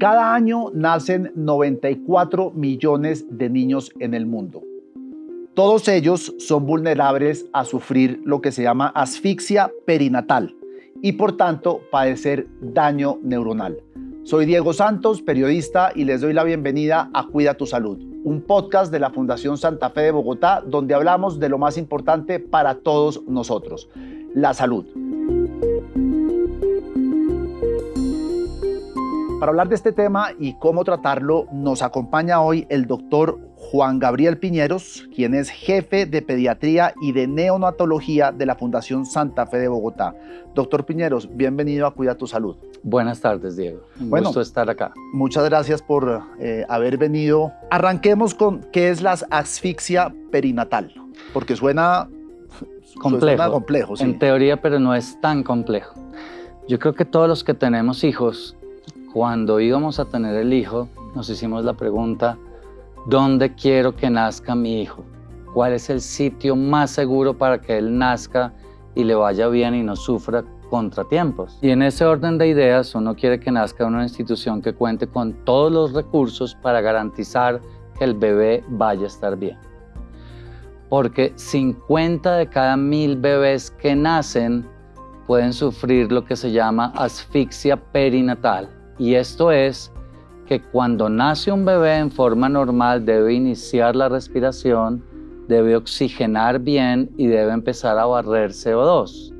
Cada año nacen 94 millones de niños en el mundo. Todos ellos son vulnerables a sufrir lo que se llama asfixia perinatal y por tanto padecer daño neuronal. Soy Diego Santos, periodista, y les doy la bienvenida a Cuida tu Salud, un podcast de la Fundación Santa Fe de Bogotá donde hablamos de lo más importante para todos nosotros, la salud. Para hablar de este tema y cómo tratarlo, nos acompaña hoy el doctor Juan Gabriel Piñeros, quien es jefe de pediatría y de neonatología de la Fundación Santa Fe de Bogotá. Doctor Piñeros, bienvenido a Cuida tu Salud. Buenas tardes, Diego. Un bueno, gusto estar acá. Muchas gracias por eh, haber venido. Arranquemos con qué es la asfixia perinatal, porque suena complejo. Suena complejo sí. En teoría, pero no es tan complejo. Yo creo que todos los que tenemos hijos cuando íbamos a tener el hijo, nos hicimos la pregunta, ¿dónde quiero que nazca mi hijo? ¿Cuál es el sitio más seguro para que él nazca y le vaya bien y no sufra contratiempos? Y en ese orden de ideas, uno quiere que nazca en una institución que cuente con todos los recursos para garantizar que el bebé vaya a estar bien. Porque 50 de cada mil bebés que nacen pueden sufrir lo que se llama asfixia perinatal, y esto es que cuando nace un bebé en forma normal debe iniciar la respiración, debe oxigenar bien y debe empezar a barrer CO2.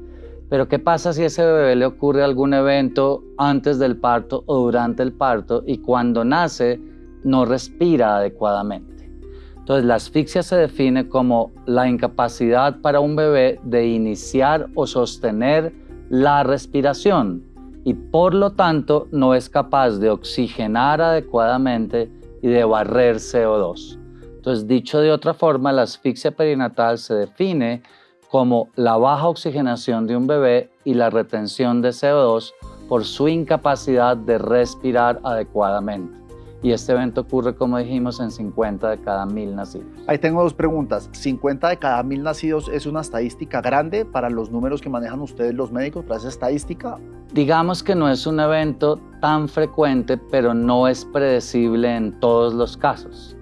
Pero ¿qué pasa si a ese bebé le ocurre algún evento antes del parto o durante el parto y cuando nace no respira adecuadamente? Entonces la asfixia se define como la incapacidad para un bebé de iniciar o sostener la respiración y por lo tanto no es capaz de oxigenar adecuadamente y de barrer CO2. Entonces, dicho de otra forma, la asfixia perinatal se define como la baja oxigenación de un bebé y la retención de CO2 por su incapacidad de respirar adecuadamente y este evento ocurre, como dijimos, en 50 de cada mil nacidos. Ahí tengo dos preguntas. ¿50 de cada mil nacidos es una estadística grande para los números que manejan ustedes los médicos para esa estadística? Digamos que no es un evento tan frecuente, pero no es predecible en todos los casos.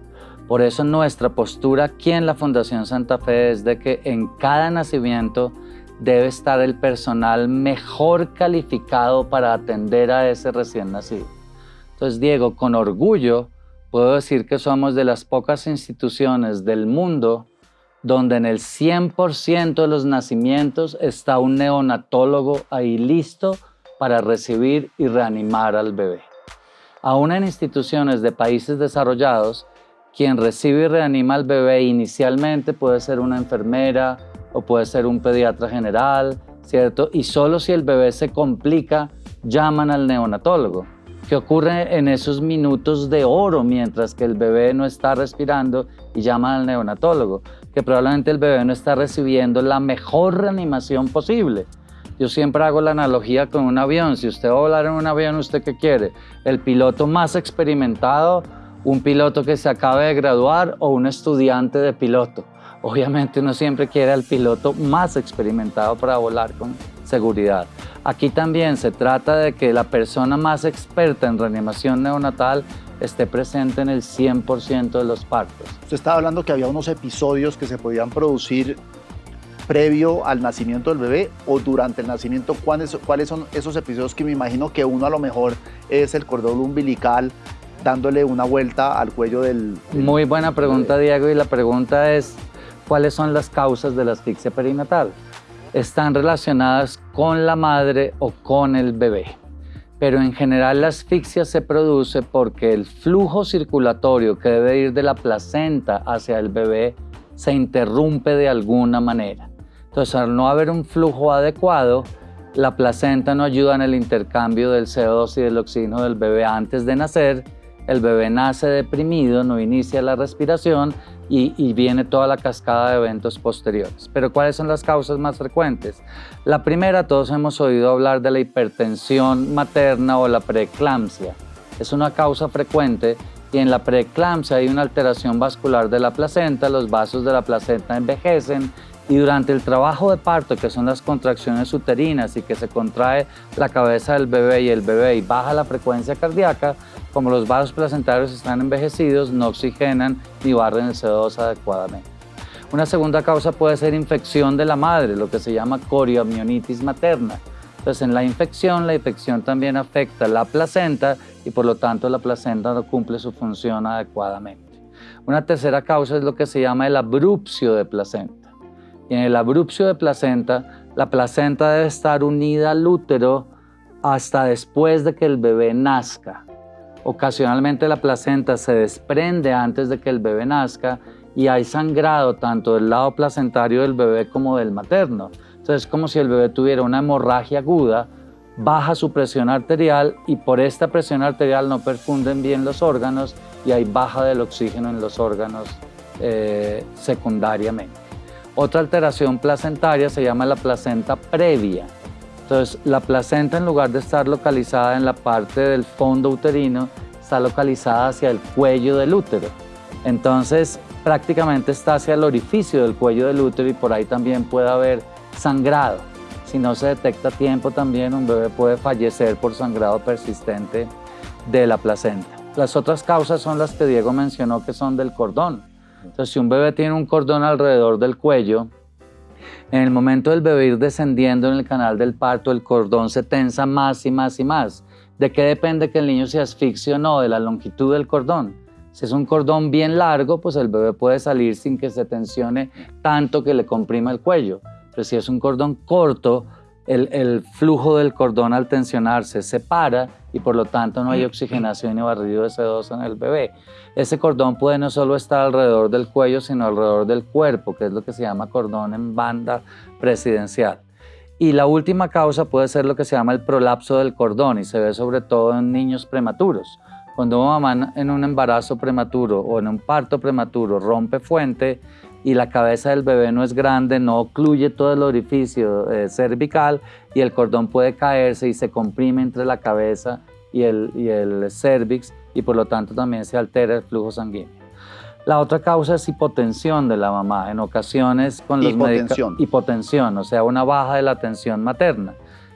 Por eso nuestra postura aquí en la Fundación Santa Fe es de que en cada nacimiento debe estar el personal mejor calificado para atender a ese recién nacido. Entonces, Diego, con orgullo puedo decir que somos de las pocas instituciones del mundo donde en el 100% de los nacimientos está un neonatólogo ahí listo para recibir y reanimar al bebé. Aún en instituciones de países desarrollados, quien recibe y reanima al bebé inicialmente puede ser una enfermera o puede ser un pediatra general, ¿cierto? Y solo si el bebé se complica, llaman al neonatólogo que ocurre en esos minutos de oro mientras que el bebé no está respirando y llama al neonatólogo, que probablemente el bebé no está recibiendo la mejor reanimación posible. Yo siempre hago la analogía con un avión. Si usted va a volar en un avión, ¿usted qué quiere? ¿El piloto más experimentado? ¿Un piloto que se acabe de graduar o un estudiante de piloto? Obviamente uno siempre quiere al piloto más experimentado para volar con seguridad. Aquí también se trata de que la persona más experta en reanimación neonatal esté presente en el 100% de los partos. Usted estaba hablando que había unos episodios que se podían producir previo al nacimiento del bebé o durante el nacimiento. ¿Cuáles, cuáles son esos episodios que me imagino que uno a lo mejor es el cordón umbilical dándole una vuelta al cuello del... Muy buena pregunta, Diego, y la pregunta es, ¿cuáles son las causas de la asfixia perinatal? Están relacionadas con la madre o con el bebé. Pero en general la asfixia se produce porque el flujo circulatorio que debe ir de la placenta hacia el bebé se interrumpe de alguna manera. Entonces, al no haber un flujo adecuado, la placenta no ayuda en el intercambio del CO2 y del oxígeno del bebé antes de nacer el bebé nace deprimido, no inicia la respiración y, viene toda la cascada de eventos posteriores. Pero ¿cuáles son las causas más frecuentes? La primera, todos hemos oído hablar de la hipertensión materna o la preeclampsia. Es una causa frecuente y en la preeclampsia hay una alteración vascular de la placenta, los vasos de la placenta envejecen y durante el trabajo de parto, que son las contracciones uterinas y que se contrae la cabeza del bebé y el bebé y baja la frecuencia cardíaca, como los vasos placentarios están envejecidos, no oxigenan ni barren el CO2 adecuadamente. Una segunda causa puede ser infección de la madre, lo que se llama corioamionitis materna. Entonces, en la infección, la infección también afecta la placenta y por lo tanto la placenta no cumple su función adecuadamente. Una tercera causa es lo que se llama el abrupcio de placenta. Y en el abrupcio de placenta, la placenta debe estar unida al útero hasta después de que el bebé nazca. Ocasionalmente la placenta se desprende antes de que el bebé nazca y hay sangrado tanto del lado placentario del bebé como del materno. Entonces es como si el bebé tuviera una hemorragia aguda, baja su presión arterial y por esta presión arterial no perfunden bien los órganos y hay baja del oxígeno en los órganos eh, secundariamente. Otra alteración placentaria se llama la placenta previa. Entonces, la placenta en lugar de estar localizada en la parte del fondo uterino, está localizada hacia el cuello del útero. Entonces, prácticamente está hacia el orificio del cuello del útero y por ahí también puede haber sangrado. Si no se detecta a tiempo también, un bebé puede fallecer por sangrado persistente de la placenta. Las otras causas son las que Diego mencionó que son del cordón. Entonces, si un bebé tiene un cordón alrededor del cuello, en el momento del bebé ir descendiendo en el canal del parto, el cordón se tensa más y más y más. ¿De qué depende que el niño se asfixie o no? De la longitud del cordón. Si es un cordón bien largo, pues el bebé puede salir sin que se tensione tanto que le comprima el cuello. Pero si es un cordón corto, el, flujo del cordón al tensionarse se para y por lo tanto no hay oxigenación y barrido de CO2 en el bebé. Ese cordón puede no solo estar alrededor del cuello, sino alrededor del cuerpo, que es lo que se llama cordón en banda presidencial. Y la última causa puede ser lo que se llama el prolapso del cordón y se ve sobre todo en niños prematuros. Cuando una mamá en un embarazo prematuro o en un parto prematuro rompe fuente, y la cabeza del bebé no es grande, no ocluye todo el orificio eh, cervical y el cordón puede caerse y se comprime entre la cabeza y el, y el cervix y por lo tanto también se altera el flujo sanguíneo. La otra causa es hipotensión de la mamá, en ocasiones con los hipotensión. hipotensión, o sea, una baja de la tensión materna.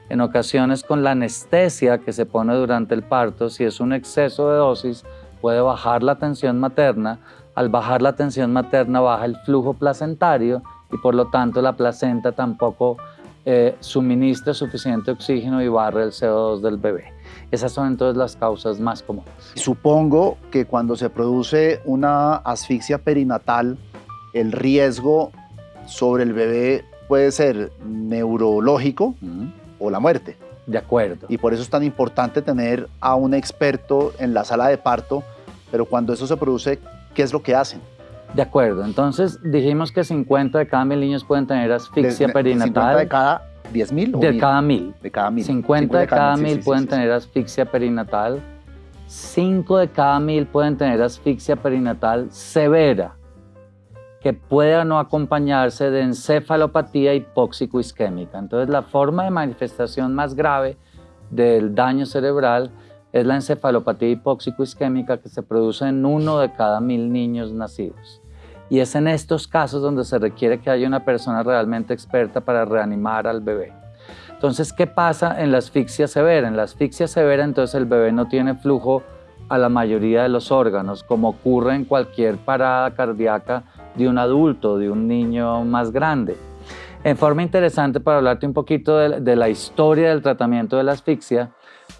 En ocasiones con la anestesia que se pone durante el parto, si es un exceso de dosis, puede bajar la tensión materna, al bajar la tensión materna baja el flujo placentario y por lo tanto la placenta tampoco eh, suministra suficiente oxígeno y barre el CO2 del bebé. Esas son entonces las causas más comunes. Supongo que cuando se produce una asfixia perinatal, el riesgo sobre el bebé puede ser neurológico o la muerte. De acuerdo. Y por eso es tan importante tener a un experto en la sala de parto, pero cuando eso se produce, ¿qué es lo que hacen? De acuerdo, entonces dijimos que 50 de cada mil niños pueden tener asfixia perinatal. ¿50 de cada 10 mil? De cada mil. De cada mil. 50, de cada, mil pueden tener asfixia perinatal. 5 de cada mil pueden tener asfixia perinatal severa, que puede no acompañarse de encefalopatía hipóxico-isquémica. Entonces, la forma de manifestación más grave del daño cerebral es la encefalopatía hipóxico-isquémica que se produce en uno de cada mil niños nacidos. Y es en estos casos donde se requiere que haya una persona realmente experta para reanimar al bebé. Entonces, ¿qué pasa en la asfixia severa? En la asfixia severa, entonces el bebé no tiene flujo a la mayoría de los órganos, como ocurre en cualquier parada cardíaca de un adulto, de un niño más grande. En forma interesante, para hablarte un poquito de, de la historia del tratamiento de la asfixia,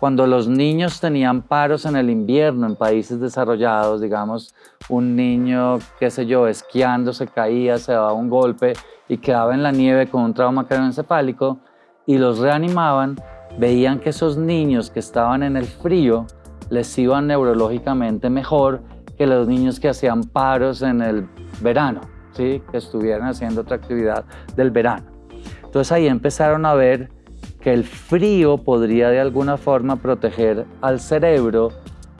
cuando los niños tenían paros en el invierno en países desarrollados, digamos, un niño, qué sé yo, esquiando, se caía, se daba un golpe y quedaba en la nieve con un trauma craneoencefálico y los reanimaban, veían que esos niños que estaban en el frío les iban neurológicamente mejor que los niños que hacían paros en el verano, ¿sí? que estuvieran haciendo otra actividad del verano. Entonces ahí empezaron a ver que el frío podría de alguna forma proteger al cerebro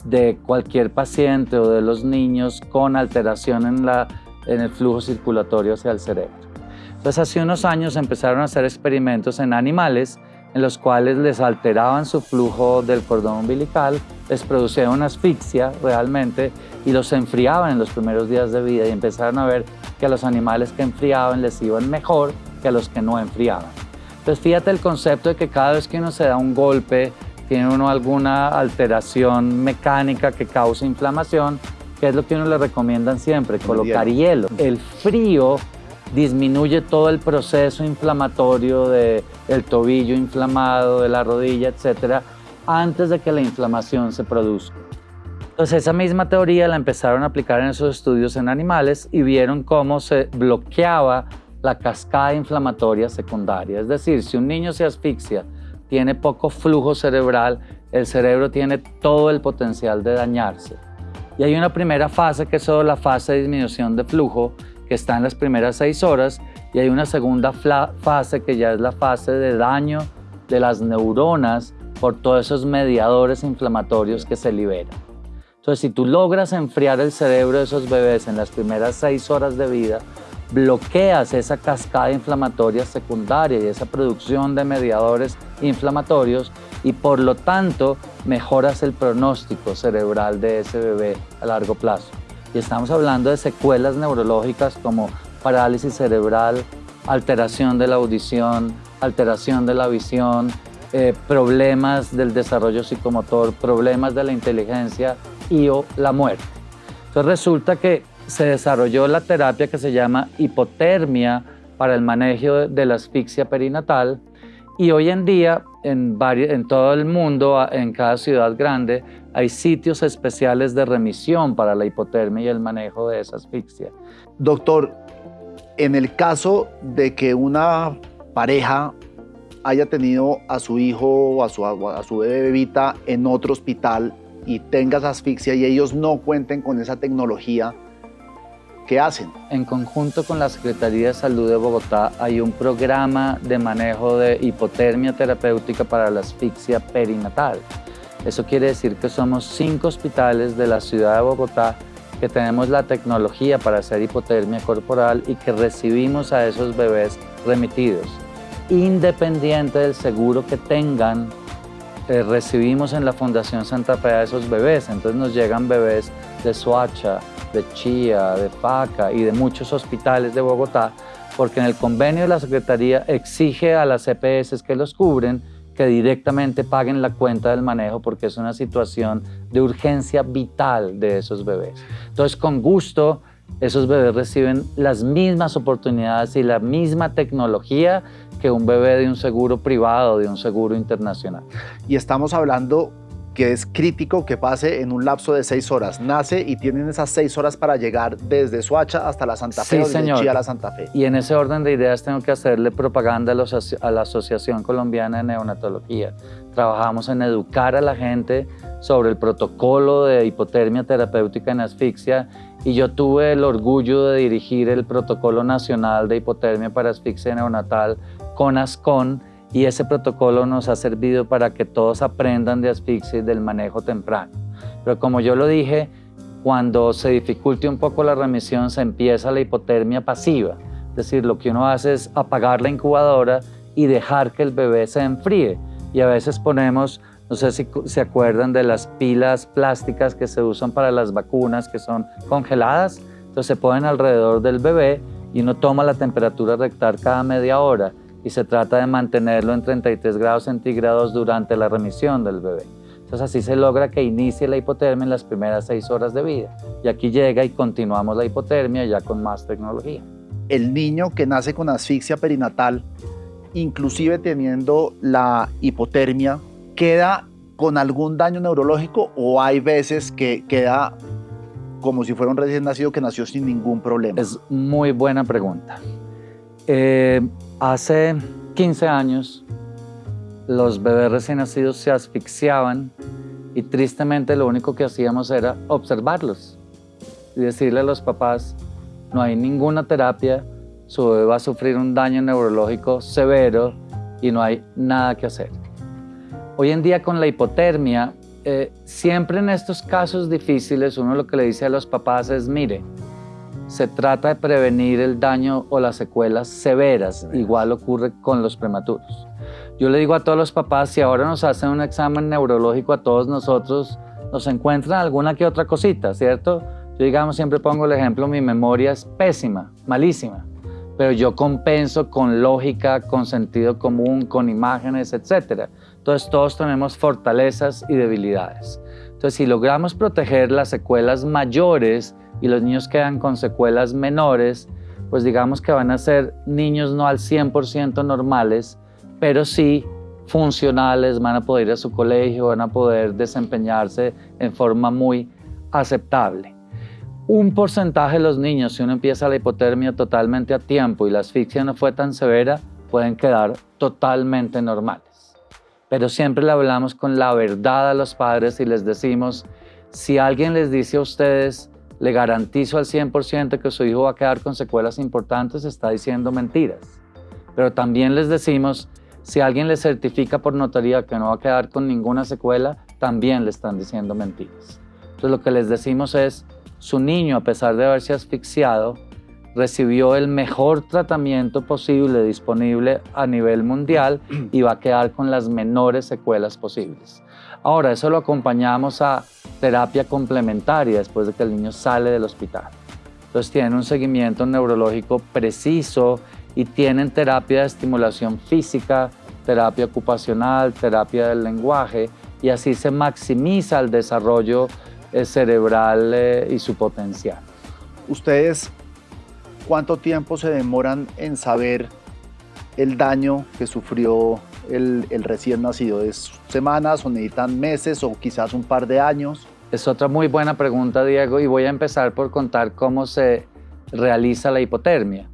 de cualquier paciente o de los niños con alteración en, el flujo circulatorio hacia el cerebro. Entonces hace unos años empezaron a hacer experimentos en animales en los cuales les alteraban su flujo del cordón umbilical, les producían una asfixia realmente y los enfriaban en los primeros días de vida y empezaron a ver que a los animales que enfriaban les iban mejor que a los que no enfriaban. Entonces fíjate el concepto de que cada vez que uno se da un golpe tiene uno alguna alteración mecánica que causa inflamación, ¿qué es lo que uno le recomiendan siempre? Colocar hielo. El frío disminuye todo el proceso inflamatorio del el tobillo inflamado, de la rodilla, etcétera, antes de que la inflamación se produzca. Entonces esa misma teoría la empezaron a aplicar en esos estudios en animales y vieron cómo se bloqueaba la cascada inflamatoria secundaria. Es decir, si un niño se asfixia, tiene poco flujo cerebral, el cerebro tiene todo el potencial de dañarse. Y hay una primera fase que es solo la fase de disminución de flujo, que está en las primeras seis horas, y hay una segunda fase que ya es la fase de daño de las neuronas por todos esos mediadores inflamatorios que se liberan. Entonces, si tú logras enfriar el cerebro de esos bebés en las primeras seis horas de vida, bloqueas esa cascada inflamatoria secundaria y esa producción de mediadores inflamatorios y por lo tanto mejoras el pronóstico cerebral de ese bebé a largo plazo. Y estamos hablando de secuelas neurológicas como parálisis cerebral, alteración de la audición, alteración de la visión, eh, problemas del desarrollo psicomotor, problemas de la inteligencia y o la muerte. Entonces resulta que se desarrolló la terapia que se llama hipotermia para el manejo de la asfixia perinatal y hoy en día en, todo el mundo, en cada ciudad grande, hay sitios especiales de remisión para la hipotermia y el manejo de esa asfixia. Doctor, en el caso de que una pareja haya tenido a su hijo o a su, a en otro hospital y tenga asfixia y ellos no cuenten con esa tecnología, ¿Qué hacen? En conjunto con la Secretaría de Salud de Bogotá hay un programa de manejo de hipotermia terapéutica para la asfixia perinatal. Eso quiere decir que somos cinco hospitales de la ciudad de Bogotá que tenemos la tecnología para hacer hipotermia corporal y que recibimos a esos bebés remitidos. Independiente del seguro que tengan, eh, recibimos en la Fundación Santa Fe a esos bebés. Entonces nos llegan bebés de Soacha, de Chía, de Paca y de muchos hospitales de Bogotá, porque en el convenio la Secretaría exige a las EPS que los cubren que directamente paguen la cuenta del manejo porque es una situación de urgencia vital de esos bebés. Entonces, con gusto, esos bebés reciben las mismas oportunidades y la misma tecnología que un bebé de un seguro privado, de un seguro internacional. Y estamos hablando que es crítico que pase en un lapso de seis horas. Nace y tienen esas seis horas para llegar desde Suacha hasta la Santa Fe o desde Chía a la Santa Fe. Y en ese orden de ideas tengo que hacerle propaganda a, la Asociación Colombiana de Neonatología. Trabajamos en educar a la gente sobre el protocolo de hipotermia terapéutica en asfixia y yo tuve el orgullo de dirigir el protocolo nacional de hipotermia para asfixia neonatal con ASCON y ese protocolo nos ha servido para que todos aprendan de asfixia y del manejo temprano. Pero como yo lo dije, cuando se dificulte un poco la remisión se empieza la hipotermia pasiva, es decir, lo que uno hace es apagar la incubadora y dejar que el bebé se enfríe. Y a veces ponemos, no sé si se acuerdan de las pilas plásticas que se usan para las vacunas que son congeladas, entonces se ponen alrededor del bebé y uno toma la temperatura rectal cada media hora y se trata de mantenerlo en 33 grados centígrados durante la remisión del bebé. Entonces así se logra que inicie la hipotermia en las primeras seis horas de vida. Y aquí llega y continuamos la hipotermia ya con más tecnología. El niño que nace con asfixia perinatal, inclusive teniendo la hipotermia, queda con algún daño neurológico o hay veces que queda como si fuera un recién nacido que nació sin ningún problema? Es muy buena pregunta. Eh, Hace 15 años, los bebés recién nacidos se asfixiaban y tristemente lo único que hacíamos era observarlos y decirle a los papás, no hay ninguna terapia, su bebé va a sufrir un daño neurológico severo y no hay nada que hacer. Hoy en día con la hipotermia, eh, siempre en estos casos difíciles uno lo que le dice a los papás es, mire, se trata de prevenir el daño o las secuelas severas. Igual ocurre con los prematuros. Yo le digo a todos los papás, si ahora nos hacen un examen neurológico a todos nosotros, nos encuentran alguna que otra cosita, ¿cierto? Yo digamos, siempre pongo el ejemplo, mi memoria es pésima, malísima. pero yo compenso con lógica, con sentido común, con imágenes, etc. Entonces todos tenemos fortalezas y debilidades. Entonces si logramos proteger las secuelas mayores y los niños quedan con secuelas menores, pues digamos que van a ser niños no al 100% normales, pero sí funcionales, van a poder ir a su colegio, van a poder desempeñarse en forma muy aceptable. Un porcentaje de los niños, si uno empieza la hipotermia totalmente a tiempo y la asfixia no fue tan severa, pueden quedar totalmente normales. Pero siempre le hablamos con la verdad a los padres y les decimos, si alguien les dice a ustedes, le garantizo al 100% que su hijo va a quedar con secuelas importantes, está diciendo mentiras. Pero también les decimos, si alguien le certifica por notaría que no va a quedar con ninguna secuela, también le están diciendo mentiras. Entonces lo que les decimos es, su niño, a pesar de haberse asfixiado, recibió el mejor tratamiento posible disponible a nivel mundial y va a quedar con las menores secuelas posibles. Ahora, eso lo acompañamos a terapia complementaria después de que el niño sale del hospital. Entonces tienen un seguimiento neurológico preciso y tienen terapia de estimulación física, terapia ocupacional, terapia del lenguaje y así se maximiza el desarrollo eh, cerebral eh, y su potencial. ¿Ustedes cuánto tiempo se demoran en saber el daño que sufrió el, recién nacido? ¿Es semanas o necesitan meses o quizás un par de años? Es otra muy buena pregunta, Diego, y voy a empezar por contar cómo se realiza la hipotermia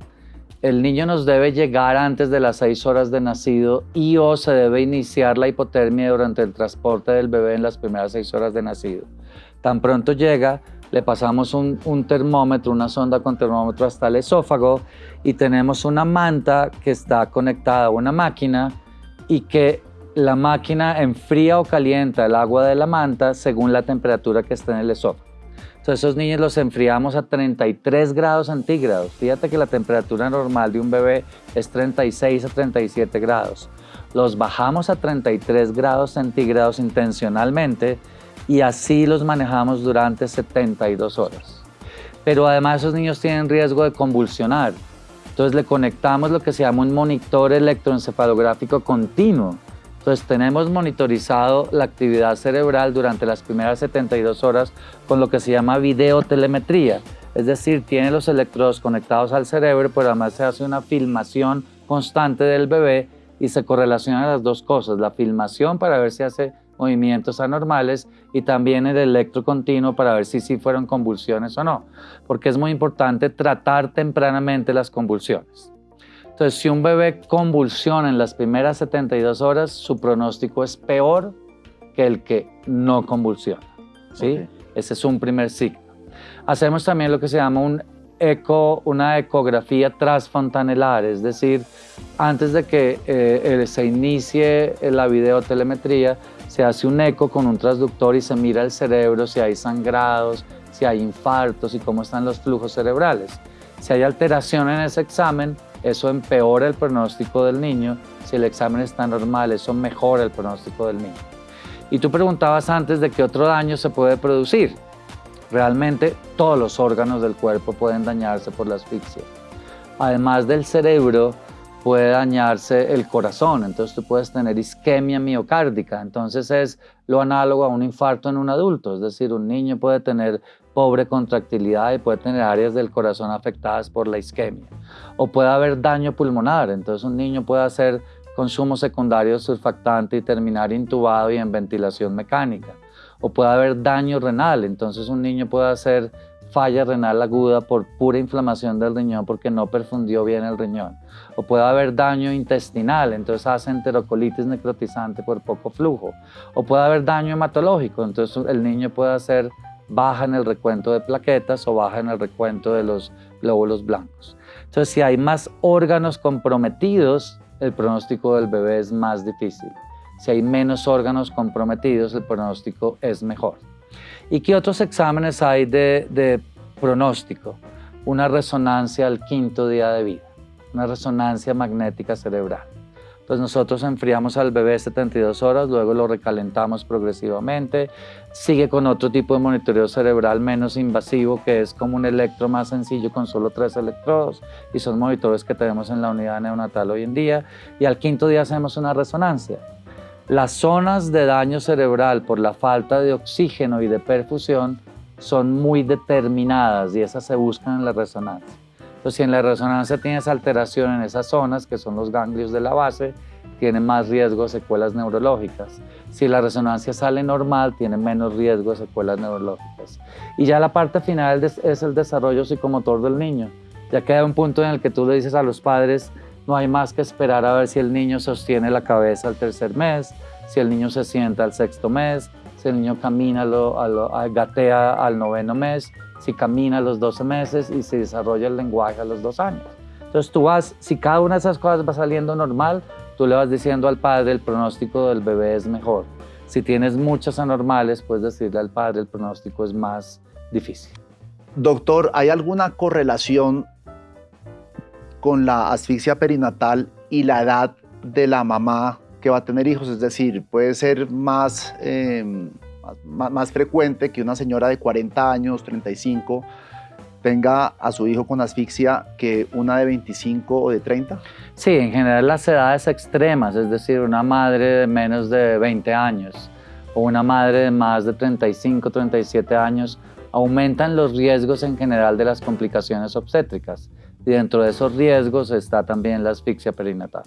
el niño nos debe llegar antes de las seis horas de nacido y o se debe iniciar la hipotermia durante el transporte del bebé en las primeras seis horas de nacido. Tan pronto llega, le pasamos un, termómetro, una sonda con termómetro hasta el esófago y tenemos una manta que está conectada a una máquina y que la máquina enfría o calienta el agua de la manta según la temperatura que está en el esófago. Entonces esos niños los enfriamos a 33 grados centígrados. Fíjate que la temperatura normal de un bebé es 36 a 37 grados. Los bajamos a 33 grados centígrados intencionalmente y así los manejamos durante 72 horas. Pero además esos niños tienen riesgo de convulsionar. Entonces le conectamos lo que se llama un monitor electroencefalográfico continuo entonces tenemos monitorizado la actividad cerebral durante las primeras 72 horas con lo que se llama videotelemetría. Es decir, tiene los electrodos conectados al cerebro, pero además se hace una filmación constante del bebé y se correlacionan las dos cosas, la filmación para ver si hace movimientos anormales y también el electro continuo para ver si sí fueron convulsiones o no, porque es muy importante tratar tempranamente las convulsiones. Entonces, si un bebé convulsiona en las primeras 72 horas, su pronóstico es peor que el que no convulsiona. ¿sí? Ese es un primer signo. Hacemos también lo que se llama un eco, una ecografía transfontanelar, es decir, antes de que eh, se inicie la videotelemetría, se hace un eco con un transductor y se mira el cerebro, si hay sangrados, si hay infartos y cómo están los flujos cerebrales. Si hay alteración en ese examen, eso empeora el pronóstico del niño. Si el examen está normal, eso mejora el pronóstico del niño. Y tú preguntabas antes de qué otro daño se puede producir. Realmente todos los órganos del cuerpo pueden dañarse por la asfixia. Además del cerebro, puede dañarse el corazón, entonces tú puedes tener isquemia miocárdica, entonces es lo análogo a un infarto en un adulto, es decir, un niño puede tener pobre contractilidad y puede tener áreas del corazón afectadas por la isquemia. O puede haber daño pulmonar, entonces un niño puede hacer consumo secundario de surfactante y terminar intubado y en ventilación mecánica. O puede haber daño renal, entonces un niño puede hacer falla renal aguda por pura inflamación del riñón porque no perfundió bien el riñón. O puede haber daño intestinal, entonces hace enterocolitis necrotizante por poco flujo. O puede haber daño hematológico, entonces el niño puede hacer baja en el recuento de plaquetas o baja en el recuento de los glóbulos blancos. Entonces, si hay más órganos comprometidos, el pronóstico del bebé es más difícil. Si hay menos órganos comprometidos, el pronóstico es mejor. ¿Y qué otros exámenes hay de, pronóstico? Una resonancia al quinto día de vida, una resonancia magnética cerebral. Entonces nosotros enfriamos al bebé 72 horas, luego lo recalentamos progresivamente. Sigue con otro tipo de monitoreo cerebral menos invasivo, que es como un electro más sencillo con solo tres electrodos. Y son monitores que tenemos en la unidad neonatal hoy en día. Y al quinto día hacemos una resonancia. Las zonas de daño cerebral por la falta de oxígeno y de perfusión son muy determinadas y esas se buscan en la resonancia. Entonces, si en la resonancia tienes alteración en esas zonas, que son los ganglios de la base, tiene más riesgo de secuelas neurológicas. Si la resonancia sale normal, tiene menos riesgo de secuelas neurológicas. Y ya la parte final es el desarrollo psicomotor del niño. Ya queda un punto en el que tú le dices a los padres, no hay más que esperar a ver si el niño sostiene la cabeza al tercer mes, si el niño se sienta al sexto mes, si el niño camina, lo, gatea al noveno mes, si camina a los 12 meses y se desarrolla el lenguaje a los dos años. Entonces tú vas, si cada una de esas cosas va saliendo normal, tú le vas diciendo al padre el pronóstico del bebé es mejor. Si tienes muchas anormales, puedes decirle al padre el pronóstico es más difícil. Doctor, ¿hay alguna correlación con la asfixia perinatal y la edad de la mamá que va a tener hijos? Es decir, puede ser más... Eh, más, frecuente que una señora de 40 años, 35, tenga a su hijo con asfixia que una de 25 o de 30? Sí, en general las edades extremas, es decir, una madre de menos de 20 años o una madre de más de 35, 37 años, aumentan los riesgos en general de las complicaciones obstétricas. Y dentro de esos riesgos está también la asfixia perinatal.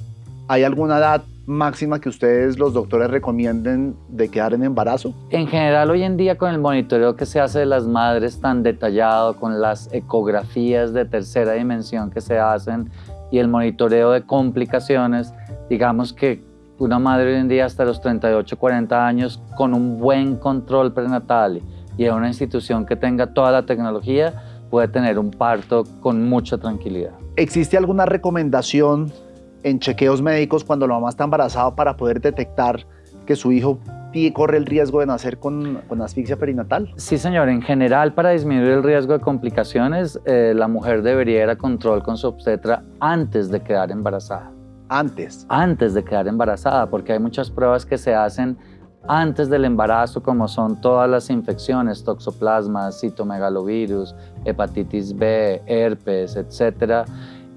¿Hay alguna edad máxima que ustedes, los doctores, recomienden de quedar en embarazo? En general, hoy en día, con el monitoreo que se hace de las madres tan detallado, con las ecografías de tercera dimensión que se hacen y el monitoreo de complicaciones, digamos que una madre hoy en día hasta los 38, 40 años, con un buen control prenatal y en una institución que tenga toda la tecnología, puede tener un parto con mucha tranquilidad. ¿Existe alguna recomendación en chequeos médicos cuando la mamá está embarazada para poder detectar que su hijo corre el riesgo de nacer con, asfixia perinatal? Sí, señor. En general, para disminuir el riesgo de complicaciones, eh, la mujer debería ir a control con su obstetra antes de quedar embarazada. ¿Antes? Antes de quedar embarazada, porque hay muchas pruebas que se hacen antes del embarazo, como son todas las infecciones, toxoplasma, citomegalovirus, hepatitis B, herpes, etcétera,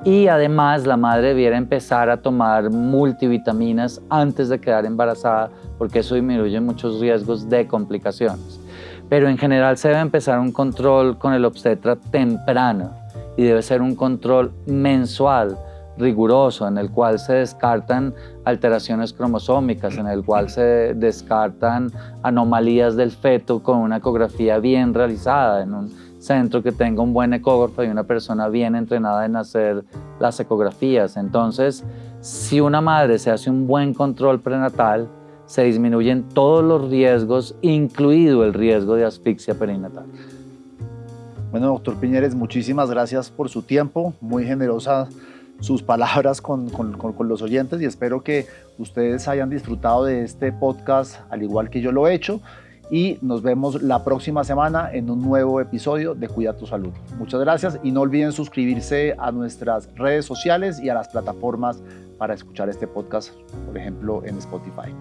y además la madre debiera empezar a tomar multivitaminas antes de quedar embarazada porque eso disminuye muchos riesgos de complicaciones. Pero en general se debe empezar un control con el obstetra temprano y debe ser un control mensual, riguroso, en el cual se descartan alteraciones cromosómicas, en el cual se descartan anomalías del feto con una ecografía bien realizada, en un centro que tenga un buen ecógrafo y una persona bien entrenada en hacer las ecografías. Entonces, si una madre se hace un buen control prenatal, se disminuyen todos los riesgos, incluido el riesgo de asfixia perinatal. Bueno, doctor Piñeres, muchísimas gracias por su tiempo, muy generosa sus palabras con, con, con, los oyentes y espero que ustedes hayan disfrutado de este podcast al igual que yo lo he hecho y nos vemos la próxima semana en un nuevo episodio de Cuida tu Salud. Muchas gracias y no olviden suscribirse a nuestras redes sociales y a las plataformas para escuchar este podcast, por ejemplo en Spotify.